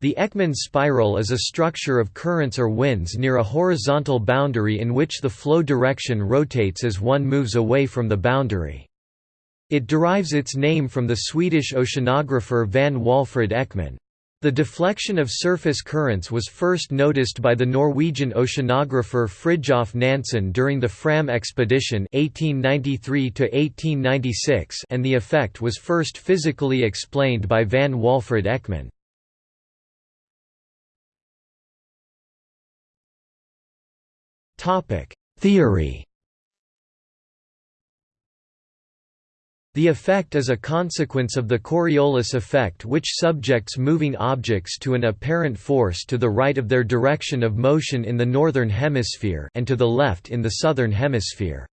The Ekman spiral is a structure of currents or winds near a horizontal boundary in which the flow direction rotates as one moves away from the boundary. It derives its name from the Swedish oceanographer Vagn Walfrid Ekman. The deflection of surface currents was first noticed by the Norwegian oceanographer Fridtjof Nansen during the Fram expedition 1893 and the effect was first physically explained by Vagn Walfrid Ekman. Theory The effect is a consequence of the Coriolis effect which subjects moving objects to an apparent force to the right of their direction of motion in the northern hemisphere and to the left in the southern hemisphere.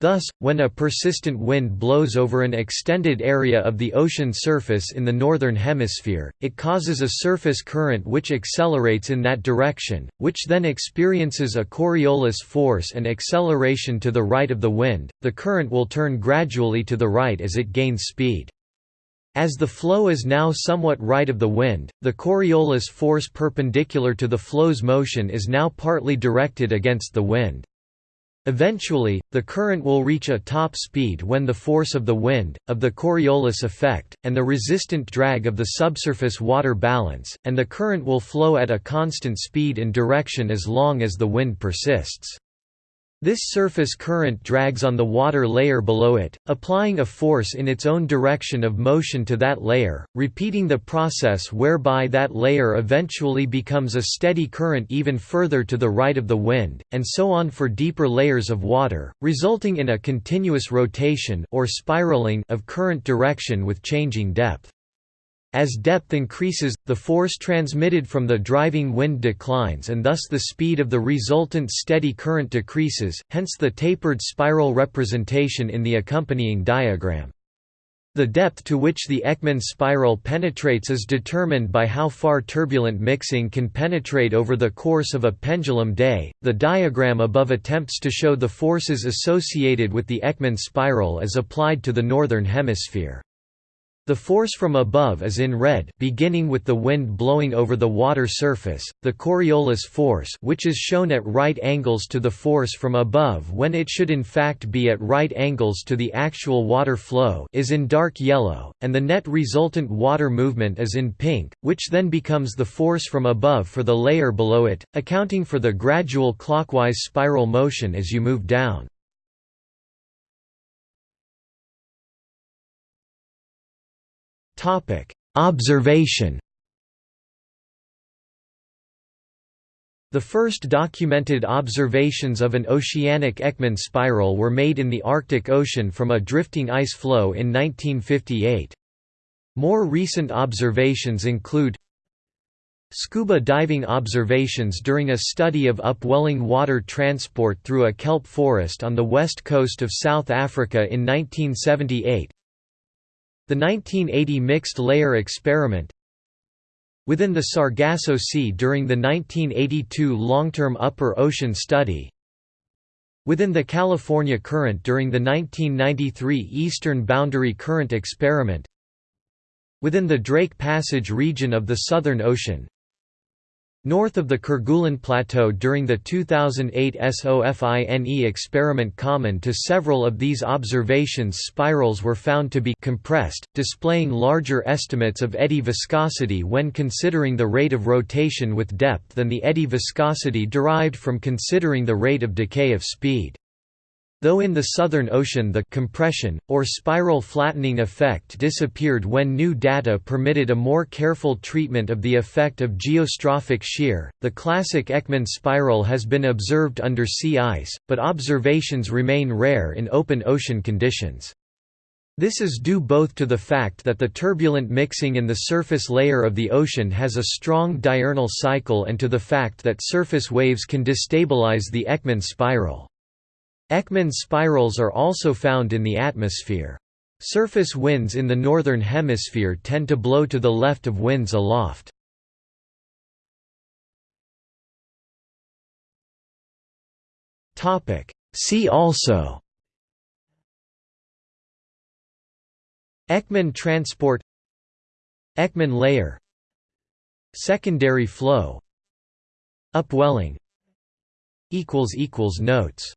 Thus, when a persistent wind blows over an extended area of the ocean surface in the northern hemisphere, it causes a surface current which accelerates in that direction, which then experiences a Coriolis force and acceleration to the right of the wind. The current will turn gradually to the right as it gains speed. As the flow is now somewhat right of the wind, the Coriolis force perpendicular to the flow's motion is now partly directed against the wind. Eventually, the current will reach a top speed when the force of the wind, of the Coriolis effect, and the resistant drag of the subsurface water balance, and the current will flow at a constant speed and direction as long as the wind persists. This surface current drags on the water layer below it, applying a force in its own direction of motion to that layer, repeating the process whereby that layer eventually becomes a steady current even further to the right of the wind, and so on for deeper layers of water, resulting in a continuous rotation or spiraling of current direction with changing depth. As depth increases, the force transmitted from the driving wind declines and thus the speed of the resultant steady current decreases, hence the tapered spiral representation in the accompanying diagram. The depth to which the Ekman spiral penetrates is determined by how far turbulent mixing can penetrate over the course of a pendulum day. The diagram above attempts to show the forces associated with the Ekman spiral as applied to the northern hemisphere. The force from above is in red beginning with the wind blowing over the water surface, the Coriolis force which is shown at right angles to the force from above when it should in fact be at right angles to the actual water flow is in dark yellow, and the net resultant water movement is in pink, which then becomes the force from above for the layer below it, accounting for the gradual clockwise spiral motion as you move down. Topic: Observation. The first documented observations of an oceanic Ekman spiral were made in the Arctic Ocean from a drifting ice floe in 1958. More recent observations include Scuba diving observations during a study of upwelling water transport through a kelp forest on the west coast of South Africa in 1978 the 1980 mixed layer experiment Within the Sargasso Sea during the 1982 long-term upper ocean study Within the California Current during the 1993 Eastern Boundary Current experiment Within the Drake Passage region of the Southern Ocean North of the Kerguelen Plateau during the 2008 SOFINE experiment common to several of these observations spirals were found to be compressed, displaying larger estimates of eddy viscosity when considering the rate of rotation with depth than the eddy viscosity derived from considering the rate of decay of speed. Though in the Southern Ocean the compression, or spiral flattening effect disappeared when new data permitted a more careful treatment of the effect of geostrophic shear, the classic Ekman spiral has been observed under sea ice, but observations remain rare in open ocean conditions. This is due both to the fact that the turbulent mixing in the surface layer of the ocean has a strong diurnal cycle and to the fact that surface waves can destabilize the Ekman spiral. Ekman spirals are also found in the atmosphere. Surface winds in the northern hemisphere tend to blow to the left of winds aloft. See also Ekman transport Ekman layer Secondary flow Upwelling Notes